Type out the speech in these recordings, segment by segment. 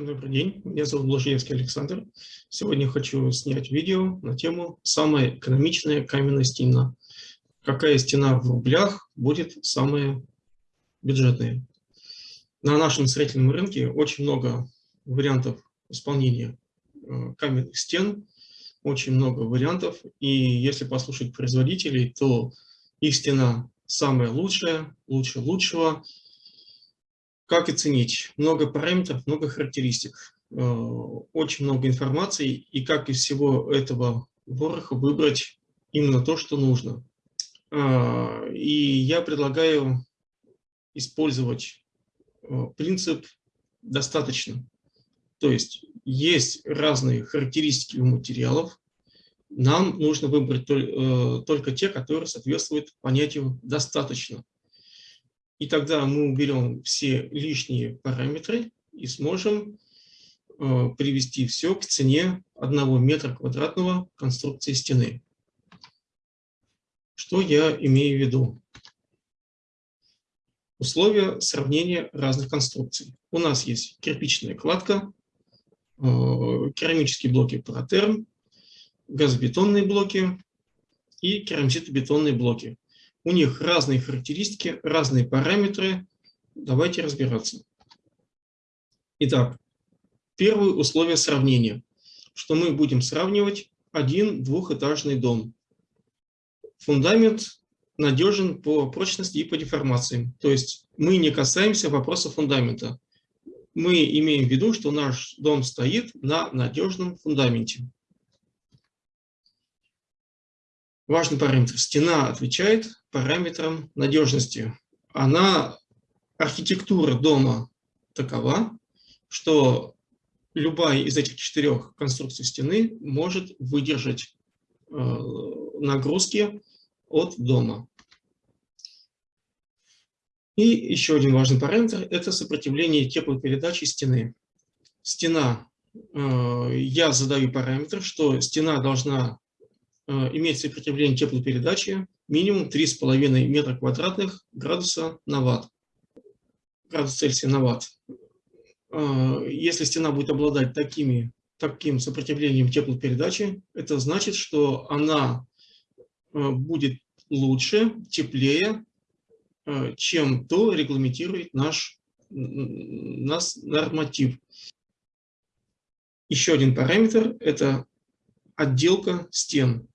Добрый день, меня зовут Блажевский Александр. Сегодня хочу снять видео на тему «Самая экономичная каменная стена». Какая стена в рублях будет самая бюджетная? На нашем строительном рынке очень много вариантов исполнения э, каменных стен, очень много вариантов. И если послушать производителей, то их стена самая лучшая, лучше лучшего – как оценить? Много параметров, много характеристик, э, очень много информации, и как из всего этого вороха выбрать именно то, что нужно. А, и я предлагаю использовать э, принцип «достаточно». То есть есть разные характеристики у материалов, нам нужно выбрать э, только те, которые соответствуют понятию «достаточно». И тогда мы уберем все лишние параметры и сможем э, привести все к цене 1 метра квадратного конструкции стены. Что я имею в виду? Условия сравнения разных конструкций. У нас есть кирпичная кладка, э, керамические блоки Протерм, газобетонные блоки и керамзитобетонные блоки. У них разные характеристики, разные параметры. Давайте разбираться. Итак, первое условие сравнения, что мы будем сравнивать один двухэтажный дом. Фундамент надежен по прочности и по деформации. То есть мы не касаемся вопроса фундамента. Мы имеем в виду, что наш дом стоит на надежном фундаменте. Важный параметр. Стена отвечает параметрам надежности. Она, архитектура дома такова, что любая из этих четырех конструкций стены может выдержать э, нагрузки от дома. И еще один важный параметр – это сопротивление теплопередачи стены. Стена, э, я задаю параметр, что стена должна имеет сопротивление теплопередачи минимум 3,5 метра квадратных градуса на ватт. Градус Цельсия на ватт. Э, если стена будет обладать такими, таким сопротивлением теплопередачи, это значит, что она э, будет лучше, теплее, чем то регламентирует наш, наш норматив. Еще один параметр – это отделка стен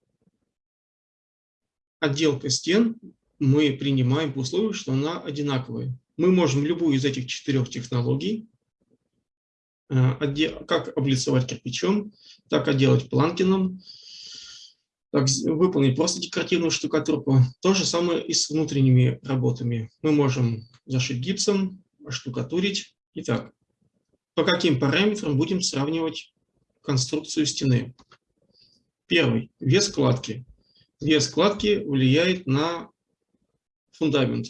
отделка стен мы принимаем по условию, что она одинаковая. Мы можем любую из этих четырех технологий, э, как облицовать кирпичом, так отделать планкином, так выполнить просто декоративную штукатурку. То же самое и с внутренними работами. Мы можем зашить гипсом, штукатурить. Итак, по каким параметрам будем сравнивать конструкцию стены? Первый – вес кладки вес складки влияет на фундамент.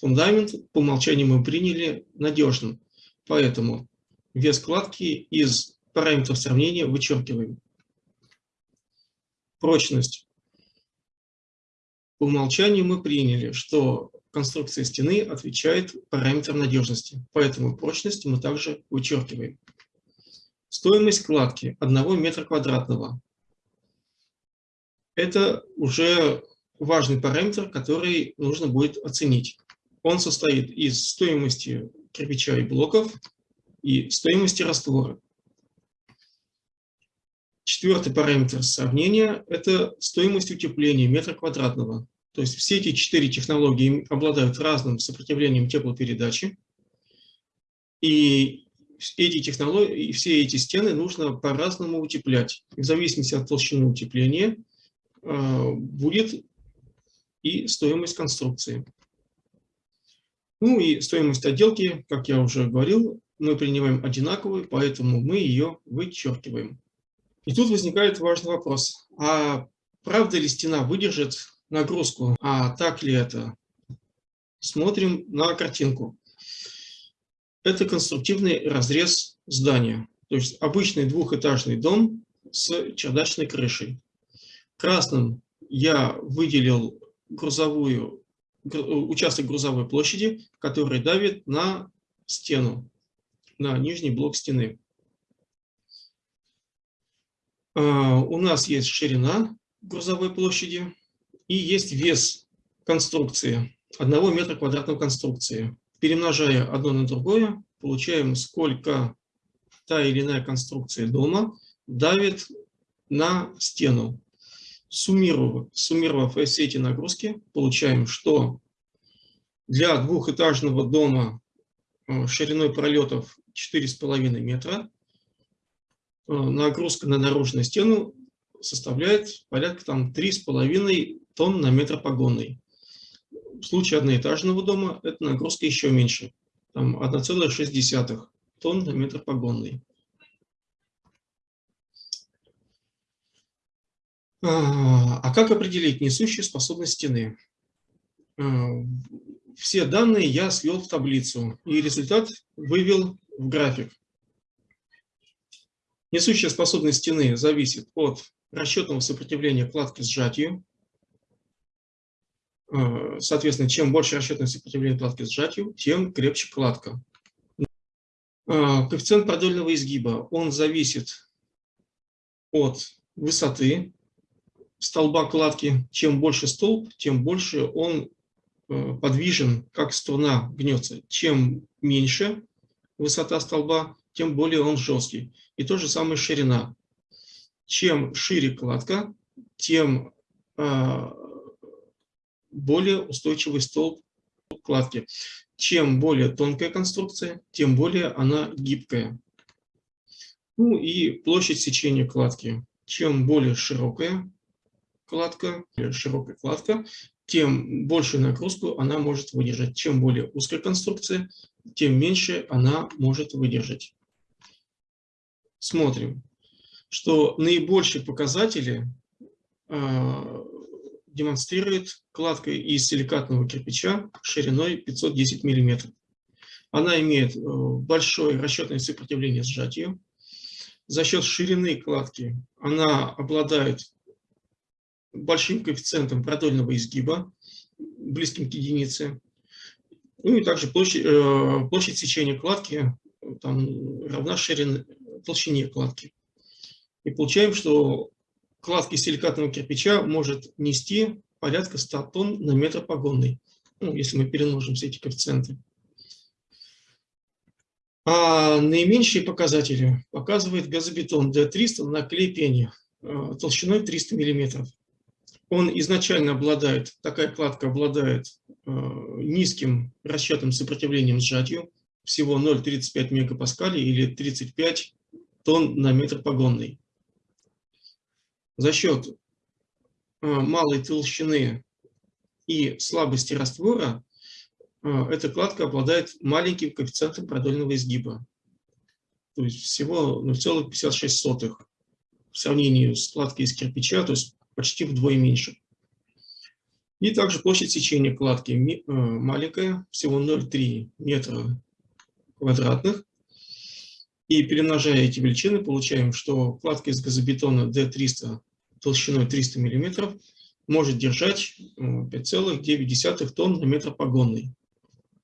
Фундамент по умолчанию мы приняли надежным, поэтому вес складки из параметров сравнения вычеркиваем. Прочность. По умолчанию мы приняли, что конструкция стены отвечает параметрам надежности, поэтому прочность мы также вычеркиваем. Стоимость кладки 1 метра квадратного это уже важный параметр, который нужно будет оценить. Он состоит из стоимости кирпича и блоков и стоимости раствора. Четвертый параметр сравнения – это стоимость утепления метра квадратного. То есть все эти четыре технологии обладают разным сопротивлением теплопередачи. И эти технологии, все эти стены нужно по-разному утеплять. в зависимости от толщины утепления будет и стоимость конструкции. Ну и стоимость отделки, как я уже говорил, мы принимаем одинаковую, поэтому мы ее вычеркиваем. И тут возникает важный вопрос. А правда ли стена выдержит нагрузку? А так ли это? Смотрим на картинку. Это конструктивный разрез здания. То есть обычный двухэтажный дом с чердачной крышей. Красным я выделил грузовую, участок грузовой площади, который давит на стену, на нижний блок стены. А, у нас есть ширина грузовой площади и есть вес конструкции, одного метра квадратного конструкции. Перемножая одно на другое, получаем, сколько та или иная конструкция дома давит на стену. Суммировав, суммировав все эти нагрузки, получаем, что для двухэтажного дома э, шириной пролетов 4,5 метра э, нагрузка на наружную стену составляет порядка там 3,5 тонн на метр погонный. В случае одноэтажного дома эта нагрузка еще меньше, там 1,6 тонн на метр погонный. А, а как определить несущую способность стены? А, все данные я свел в таблицу, и результат вывел в график. Несущая способность стены зависит от расчетного сопротивления кладки сжатию. А, соответственно, чем больше расчетное сопротивление кладки сжатию, тем крепче кладка. Коэффициент продольного изгиба, он зависит от высоты столба кладки, чем больше столб, тем больше он э, подвижен, как струна гнется. Чем меньше высота столба, тем более он жесткий. И то же самое ширина. Чем шире кладка, тем э, более устойчивый столб кладки. Чем более тонкая конструкция, тем более она гибкая. Ну и площадь сечения кладки. Чем более широкая кладка, широкая кладка, тем большую нагрузку она может выдержать. Чем более узкая конструкция, тем меньше она может выдержать. Смотрим, что наибольшие показатели э, демонстрирует кладка из силикатного кирпича шириной 510 мм. Она имеет э, большое расчетное сопротивление сжатию. За счет ширины кладки она обладает большим коэффициентом продольного изгиба, близким к единице. Ну и также площадь, э, площадь сечения кладки там, равна ширине, толщине кладки. И получаем, что кладки силикатного кирпича может нести порядка 100 тонн на метр погонный, ну, если мы перемножим все эти коэффициенты. А наименьшие показатели показывает газобетон D300 на клей пене э, толщиной 300 миллиметров он изначально обладает, такая кладка обладает э, низким расчетным сопротивлением сжатию, всего 0,35 мегапаскалей или 35 тонн на метр погонный. За счет э, малой толщины и слабости раствора э, эта кладка обладает маленьким коэффициентом продольного изгиба. То есть всего 0,56 в сравнении с кладкой из кирпича, то есть почти вдвое меньше. И также площадь сечения кладки э, маленькая, всего 0,3 метра квадратных. И перемножая эти величины, получаем, что кладка из газобетона D300 толщиной 300 мм может держать 5,9 э, тонн на метр погонный.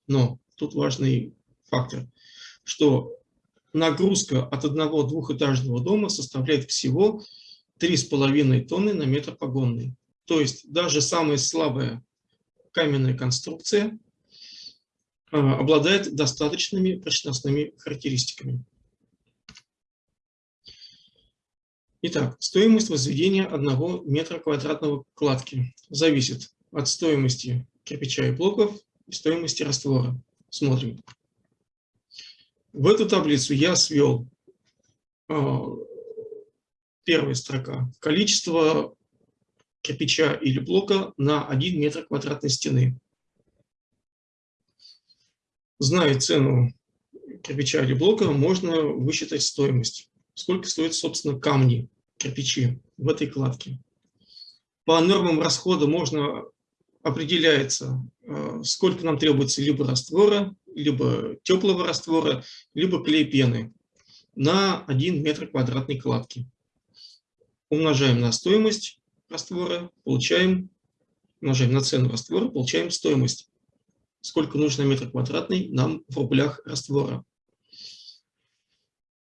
Но тут важный фактор, что нагрузка от одного двухэтажного дома составляет всего 3,5 тонны на метр погонный. То есть даже самая слабая каменная конструкция а, обладает достаточными прочностными характеристиками. Итак, стоимость возведения одного метра квадратного кладки зависит от стоимости кирпича и блоков и стоимости раствора. Смотрим. В эту таблицу я свел а, первая строка. Количество кирпича или блока на 1 метр квадратной стены. Зная цену кирпича или блока, можно высчитать стоимость. Сколько стоят, собственно, камни, кирпичи в этой кладке. По нормам расхода можно определяется, э, сколько нам требуется либо раствора, либо теплого раствора, либо клей пены на 1 метр квадратной кладки умножаем на стоимость раствора, получаем, умножаем на цену раствора, получаем стоимость. Сколько нужно метр квадратный нам в рублях раствора.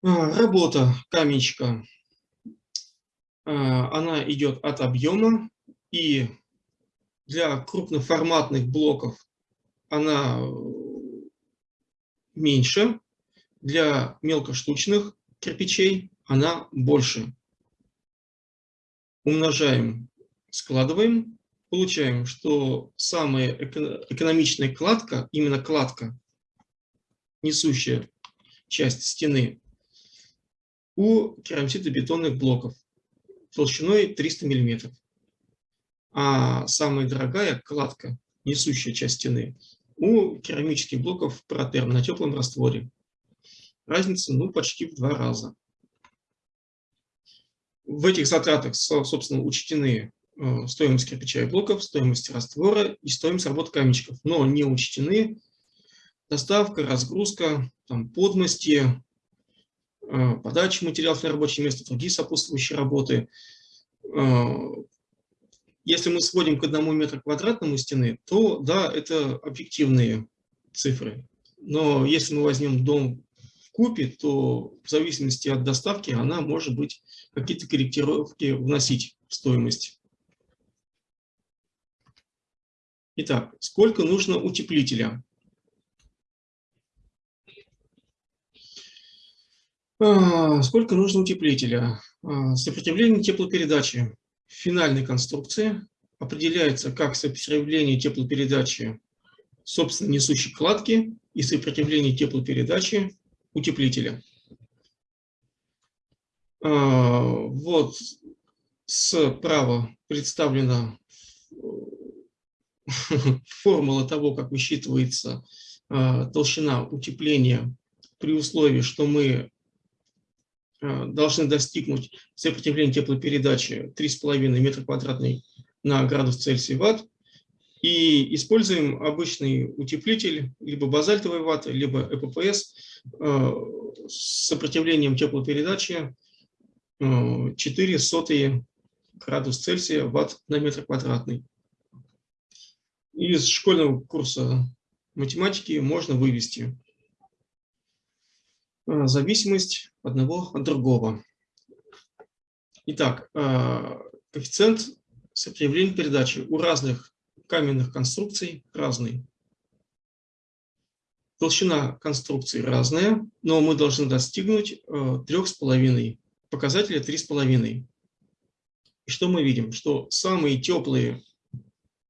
А, работа каменщика. она идет от объема, и для крупноформатных блоков она меньше, для мелкоштучных кирпичей она больше. Умножаем, складываем, получаем, что самая экономичная кладка, именно кладка, несущая часть стены, у керамзитобетонных блоков толщиной 300 мм. А самая дорогая кладка, несущая часть стены, у керамических блоков протерм на теплом растворе. Разница ну, почти в два раза. В этих затратах, собственно, учтены э, стоимость кирпича и блоков, стоимость раствора и стоимость работы каменщиков, но не учтены доставка, разгрузка, там, подмости, э, подача материалов на рабочее место, другие сопутствующие работы. Э, если мы сводим к одному метру квадратному стены, то да, это объективные цифры. Но если мы возьмем дом купе, то в зависимости от доставки она может быть какие-то корректировки вносить в стоимость. Итак, сколько нужно утеплителя? А, сколько нужно утеплителя? А, сопротивление теплопередачи финальной конструкции определяется как сопротивление теплопередачи собственно несущей кладки и сопротивление теплопередачи утеплителя. А, вот справа представлена формула того, как высчитывается а, толщина утепления при условии, что мы Э, должны достигнуть сопротивления теплопередачи 3,5 метра квадратный на градус Цельсия ватт. И используем обычный утеплитель, либо базальтовой ваты, либо ЭППС э, с сопротивлением теплопередачи 4 э, сотые градус Цельсия ватт на метр квадратный. Из школьного курса математики можно вывести Э, зависимость одного от другого. Итак, коэффициент сопротивления передачи у разных каменных конструкций разный. Толщина конструкции разная, но мы должны достигнуть 3,5, э, показателя 3,5. И что мы видим? Что самые теплые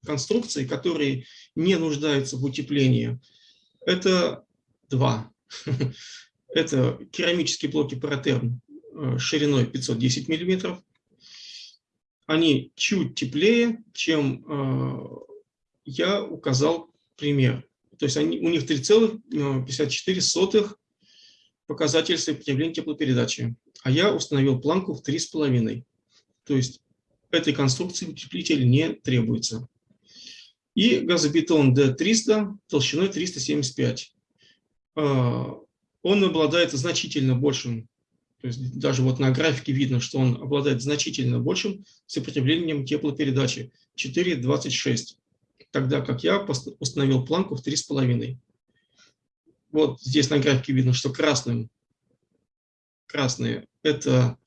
конструкции, которые не нуждаются в утеплении, это 2. Это керамические блоки Паратерм э, шириной 510 мм. Они чуть теплее, чем э, я указал пример. То есть они, у них 3,54 э, показатель сопротивления теплопередачи, а я установил планку в 3,5. То есть этой конструкции утеплитель не требуется. И газобетон D300 толщиной 375 он обладает значительно большим, то есть даже вот на графике видно, что он обладает значительно большим сопротивлением теплопередачи 4,26, тогда как я установил планку в 3,5. Вот здесь на графике видно, что красным, красные – это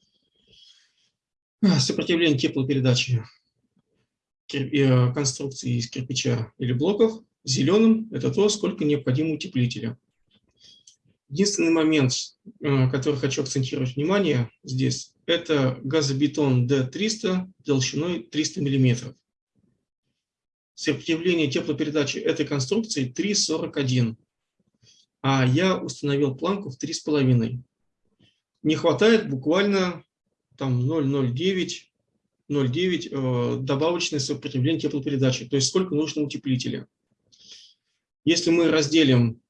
сопротивление теплопередачи э, конструкции из кирпича или блоков, зеленым – это то, сколько необходимо утеплителя. Единственный момент, э, который хочу акцентировать внимание здесь, это газобетон D300 толщиной 300 мм. Сопротивление теплопередачи этой конструкции 3,41, а я установил планку в 3,5. Не хватает буквально там 0,09 0,9 э, добавочное сопротивление теплопередачи, то есть сколько нужно утеплителя. Если мы разделим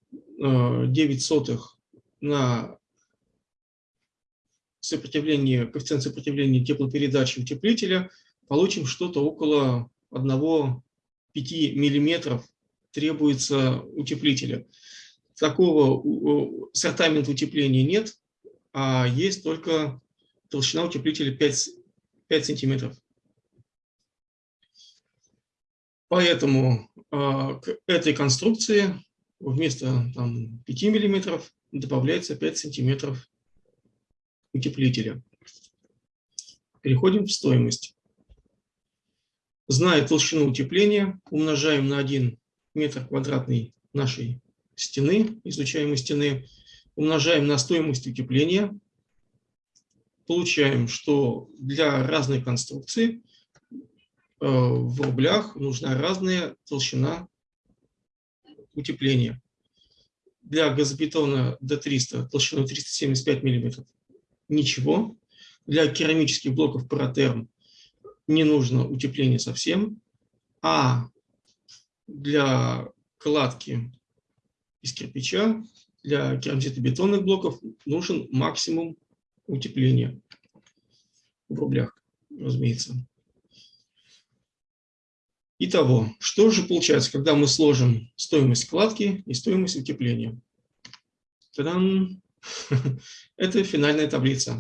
9 сотых на сопротивление, коэффициент сопротивления теплопередачи утеплителя, получим что-то около 1-5 мм требуется утеплителя. Такого сортамента утепления нет, а есть только толщина утеплителя 5, 5 сантиметров. Поэтому э, к этой конструкции вместо там, 5 мм добавляется 5 сантиметров утеплителя. Переходим в стоимость. Зная толщину утепления, умножаем на 1 метр квадратный нашей стены, изучаемой стены, умножаем на стоимость утепления, получаем, что для разной конструкции э, в рублях нужна разная толщина утепления. Для газобетона D300 толщиной 375 мм ничего. Для керамических блоков Паратерм не нужно утепление совсем. А для кладки из кирпича, для керамзитобетонных блоков нужен максимум утепления в рублях, разумеется. Итого, что же получается, когда мы сложим стоимость кладки и стоимость утепления? Та-дам! Это финальная таблица.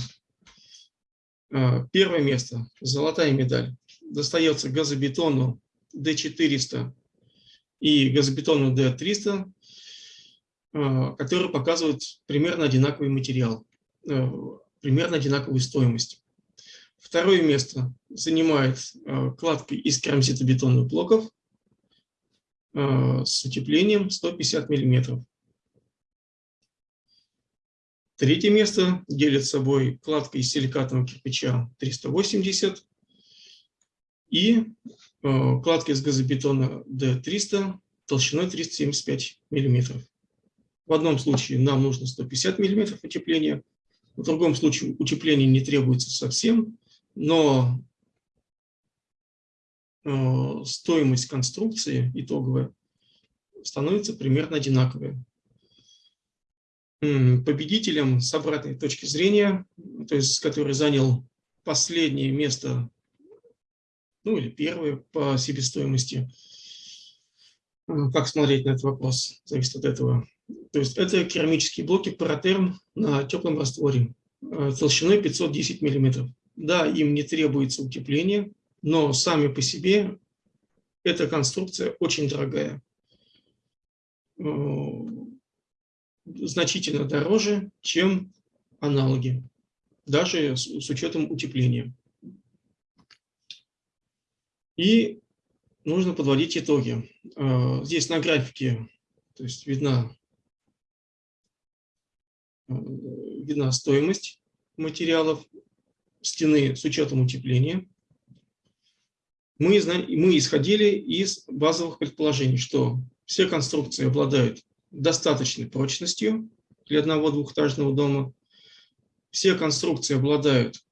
А, первое место, золотая медаль, достается газобетону D400 и газобетону D300, а, которые показывают примерно одинаковый материал, а, примерно одинаковую стоимость. Второе место занимает э, кладка из керамзитобетонных блоков э, с утеплением 150 мм. Третье место делит собой кладка из силикатного кирпича 380 и э, кладка из газобетона D300 толщиной 375 мм. В одном случае нам нужно 150 мм утепления, в другом случае утепление не требуется совсем, но э, стоимость конструкции итоговая становится примерно одинаковой. Победителем с обратной точки зрения, то есть который занял последнее место, ну или первое по себестоимости, э, как смотреть на этот вопрос, зависит от этого. То есть это керамические блоки паратерм на теплом растворе э, толщиной 510 миллиметров. Да, им не требуется утепление, но сами по себе эта конструкция очень дорогая. Э, значительно дороже, чем аналоги, даже с, учетом утепления. И нужно подводить итоги. Э, здесь на графике то есть видна, э, видна стоимость материалов, стены с учетом утепления, мы, мы исходили из базовых предположений, что все конструкции обладают достаточной прочностью для одного двухэтажного дома, все конструкции обладают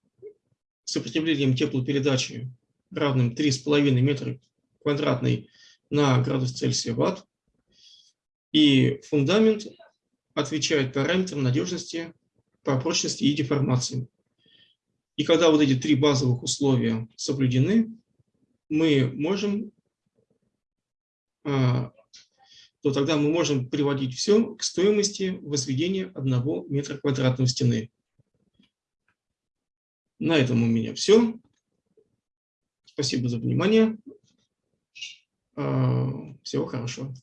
сопротивлением теплопередачи равным 3,5 метра квадратный на градус Цельсия ватт, и фундамент отвечает параметрам надежности по прочности и деформации. И когда вот эти три базовых условия соблюдены, мы можем, а, то тогда мы можем приводить все к стоимости возведения одного метра квадратного стены. На этом у меня все. Спасибо за внимание. А, всего хорошего.